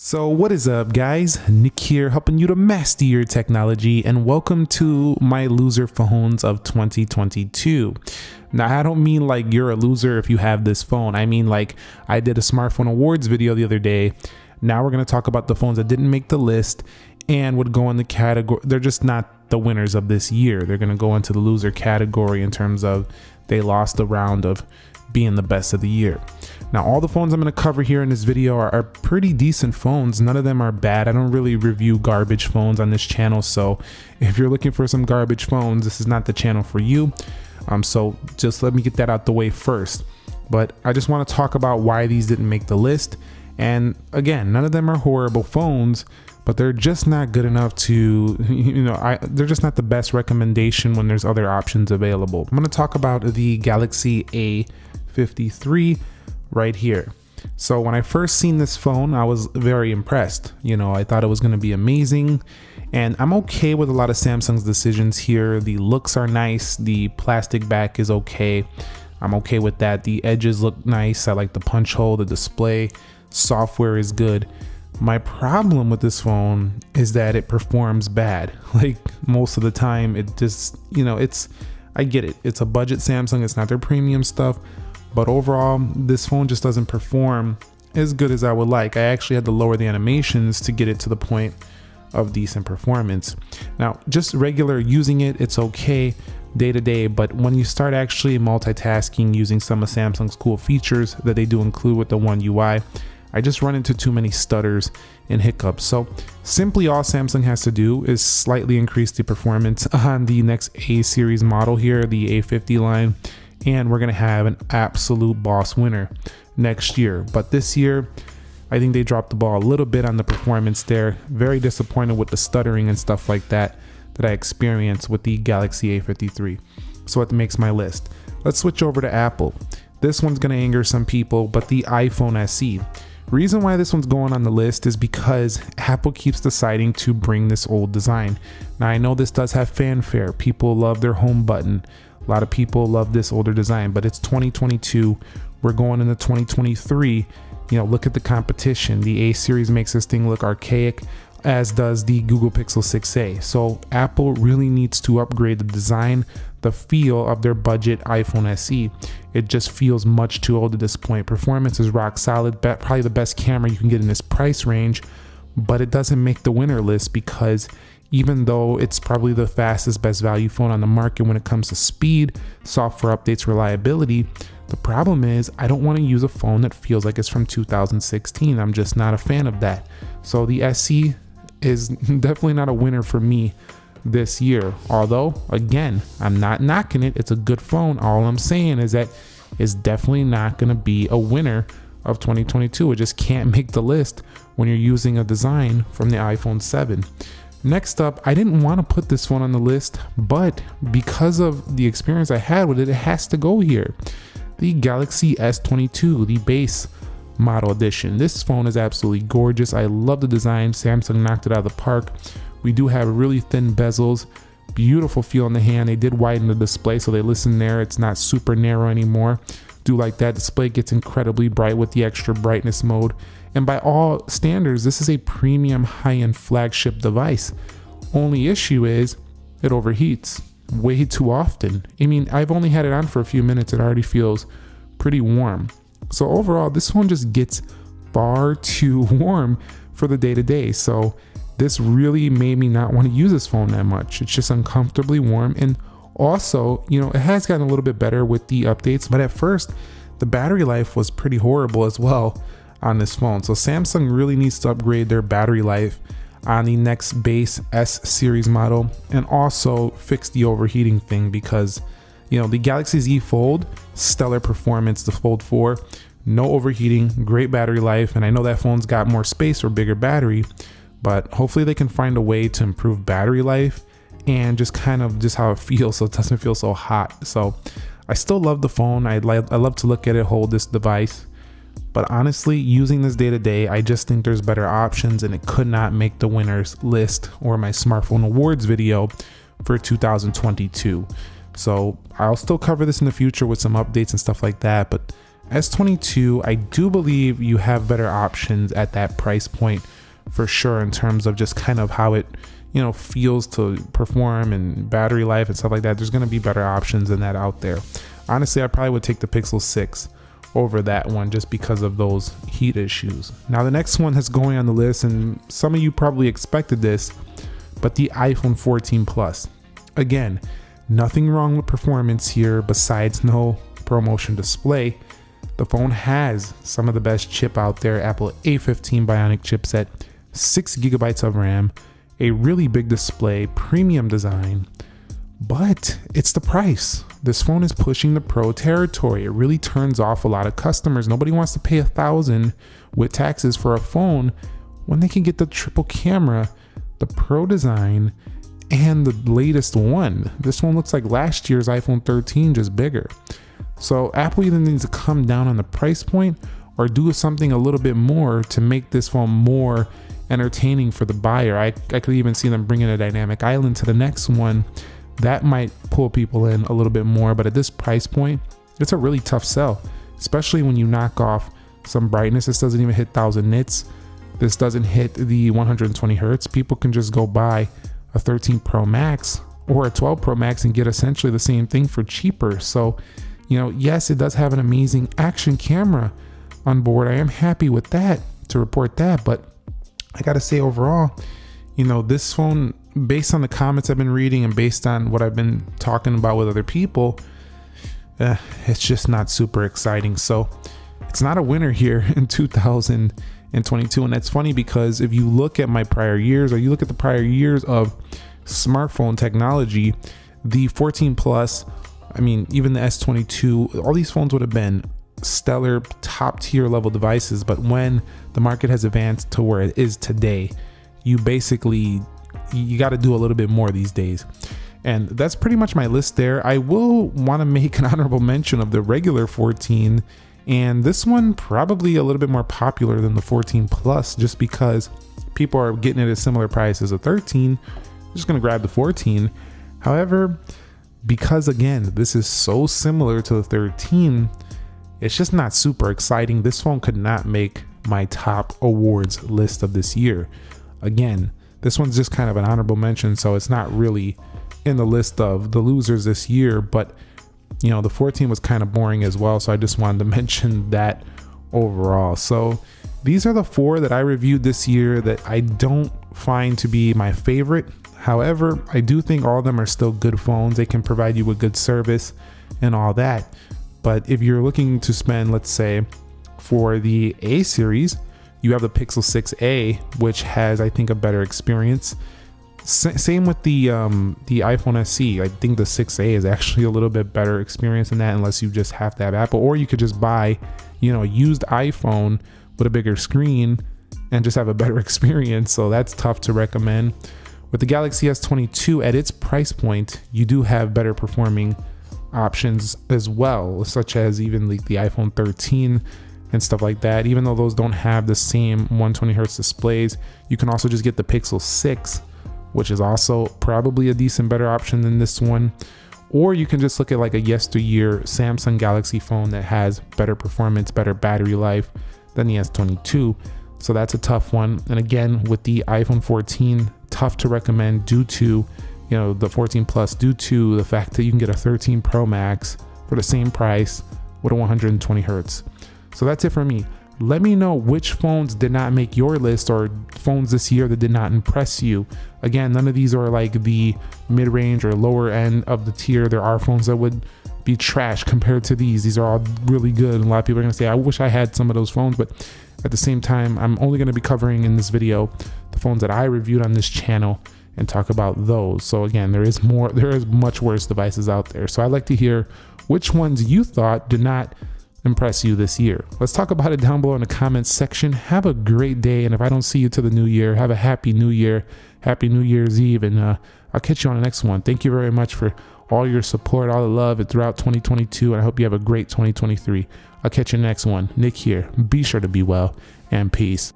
So what is up guys, Nick here helping you to master your technology and welcome to my loser phones of 2022. Now I don't mean like you're a loser if you have this phone, I mean like I did a smartphone awards video the other day. Now we're going to talk about the phones that didn't make the list and would go in the category, they're just not the winners of this year. They're going to go into the loser category in terms of they lost the round of being the best of the year. Now all the phones I'm going to cover here in this video are, are, pretty decent phones. None of them are bad. I don't really review garbage phones on this channel. So if you're looking for some garbage phones, this is not the channel for you. Um, so just let me get that out the way first. But I just want to talk about why these didn't make the list. And again, none of them are horrible phones, but they're just not good enough to, you know, I, they're just not the best recommendation when there's other options available. I'm going to talk about the Galaxy A53 right here. So when I first seen this phone, I was very impressed. You know, I thought it was going to be amazing. And I'm okay with a lot of Samsung's decisions here. The looks are nice. The plastic back is okay. I'm okay with that. The edges look nice. I like the punch hole, the display. Software is good. My problem with this phone is that it performs bad. Like most of the time, it just, you know, it's, I get it. It's a budget Samsung. It's not their premium stuff but overall this phone just doesn't perform as good as I would like. I actually had to lower the animations to get it to the point of decent performance. Now just regular using it, it's okay day to day, but when you start actually multitasking using some of Samsung's cool features that they do include with the One UI, I just run into too many stutters and hiccups. So simply all Samsung has to do is slightly increase the performance on the next A series model here, the A50 line, and we're going to have an absolute boss winner next year. But this year, I think they dropped the ball a little bit on the performance there. Very disappointed with the stuttering and stuff like that that I experienced with the Galaxy A53. So it makes my list. Let's switch over to Apple. This one's going to anger some people, but the iPhone SE. Reason why this one's going on the list is because Apple keeps deciding to bring this old design. Now I know this does have fanfare. People love their home button. A lot of people love this older design, but it's 2022. We're going into 2023. You know, look at the competition. The A series makes this thing look archaic, as does the Google Pixel 6a. So Apple really needs to upgrade the design, the feel of their budget iPhone SE. It just feels much too old at this point. Performance is rock solid, probably the best camera you can get in this price range, but it doesn't make the winner list because even though it's probably the fastest best value phone on the market when it comes to speed, software updates, reliability, the problem is I don't want to use a phone that feels like it's from 2016. I'm just not a fan of that. So the SE is definitely not a winner for me this year. Although, again, I'm not knocking it. It's a good phone. All I'm saying is that it's definitely not going to be a winner of 2022. It just can't make the list when you're using a design from the iPhone 7. Next up, I didn't want to put this one on the list, but because of the experience I had with it, it has to go here. The Galaxy S22, the base model edition. This phone is absolutely gorgeous. I love the design. Samsung knocked it out of the park. We do have really thin bezels, beautiful feel in the hand. They did widen the display, so they listen there. It's not super narrow anymore. Do like that. Display gets incredibly bright with the extra brightness mode. And by all standards, this is a premium high-end flagship device. Only issue is it overheats way too often. I mean, I've only had it on for a few minutes. It already feels pretty warm. So overall, this one just gets far too warm for the day to day. So this really made me not want to use this phone that much. It's just uncomfortably warm. And also, you know, it has gotten a little bit better with the updates, but at first the battery life was pretty horrible as well on this phone. So Samsung really needs to upgrade their battery life on the next base S series model and also fix the overheating thing because you know the Galaxy Z Fold, stellar performance, the Fold 4, no overheating, great battery life, and I know that phone's got more space or bigger battery, but hopefully they can find a way to improve battery life and just kind of just how it feels so it doesn't feel so hot. So I still love the phone. I, like I love to look at it, hold this device. But honestly, using this day to day, I just think there's better options and it could not make the winners list or my smartphone awards video for 2022. So I'll still cover this in the future with some updates and stuff like that. But S22, I do believe you have better options at that price point for sure in terms of just kind of how it you know feels to perform and battery life and stuff like that there's going to be better options than that out there. Honestly i probably would take the pixel 6 over that one just because of those heat issues. Now the next one that's going on the list and some of you probably expected this but the iphone 14 plus. Again nothing wrong with performance here besides no promotion display. The phone has some of the best chip out there apple a15 bionic chipset 6 gigabytes of ram a really big display, premium design, but it's the price. This phone is pushing the pro territory. It really turns off a lot of customers. Nobody wants to pay a thousand with taxes for a phone when they can get the triple camera, the pro design, and the latest one. This one looks like last year's iPhone 13, just bigger. So Apple either needs to come down on the price point or do something a little bit more to make this phone more entertaining for the buyer. I, I could even see them bringing a dynamic island to the next one. That might pull people in a little bit more, but at this price point, it's a really tough sell, especially when you knock off some brightness. This doesn't even hit 1000 nits. This doesn't hit the 120 hertz. People can just go buy a 13 Pro Max or a 12 Pro Max and get essentially the same thing for cheaper. So, you know, yes, it does have an amazing action camera on board. I am happy with that to report that, but I gotta say overall, you know, this phone, based on the comments I've been reading and based on what I've been talking about with other people, eh, it's just not super exciting. So it's not a winner here in 2022. And that's funny because if you look at my prior years or you look at the prior years of smartphone technology, the 14 Plus, I mean, even the S22, all these phones would have been stellar top tier level devices but when the market has advanced to where it is today you basically you got to do a little bit more these days. And that's pretty much my list there. I will want to make an honorable mention of the regular 14 and this one probably a little bit more popular than the 14 plus just because people are getting it at a similar price as a 13 I'm just gonna grab the 14 however because again this is so similar to the 13 it's just not super exciting. This phone could not make my top awards list of this year. Again, this one's just kind of an honorable mention, so it's not really in the list of the losers this year, but you know, the 14 was kind of boring as well, so I just wanted to mention that overall. So these are the four that I reviewed this year that I don't find to be my favorite. However, I do think all of them are still good phones. They can provide you with good service and all that. But if you're looking to spend, let's say, for the A series, you have the Pixel 6a, which has, I think, a better experience. S same with the um, the iPhone SE. I think the 6a is actually a little bit better experience than that, unless you just have to have Apple, or you could just buy, you know, a used iPhone with a bigger screen and just have a better experience. So that's tough to recommend. With the Galaxy S22 at its price point, you do have better performing options as well, such as even like the iPhone 13 and stuff like that. Even though those don't have the same 120 hertz displays, you can also just get the Pixel 6, which is also probably a decent better option than this one. Or you can just look at like a yesteryear Samsung Galaxy phone that has better performance, better battery life than the S22. So that's a tough one. And again, with the iPhone 14, tough to recommend due to you know the 14 plus due to the fact that you can get a 13 pro max for the same price with a 120 hertz. So that's it for me. Let me know which phones did not make your list or phones this year that did not impress you. Again none of these are like the mid-range or lower end of the tier. There are phones that would be trash compared to these. These are all really good and a lot of people are going to say i wish i had some of those phones but at the same time i'm only going to be covering in this video the phones that i reviewed on this channel and talk about those. So again, there is more, there is much worse devices out there. So I'd like to hear which ones you thought did not impress you this year. Let's talk about it down below in the comments section. Have a great day. And if I don't see you to the new year, have a happy new year, happy New Year's Eve. And uh, I'll catch you on the next one. Thank you very much for all your support, all the love throughout 2022. And I hope you have a great 2023. I'll catch you next one. Nick here. Be sure to be well and peace.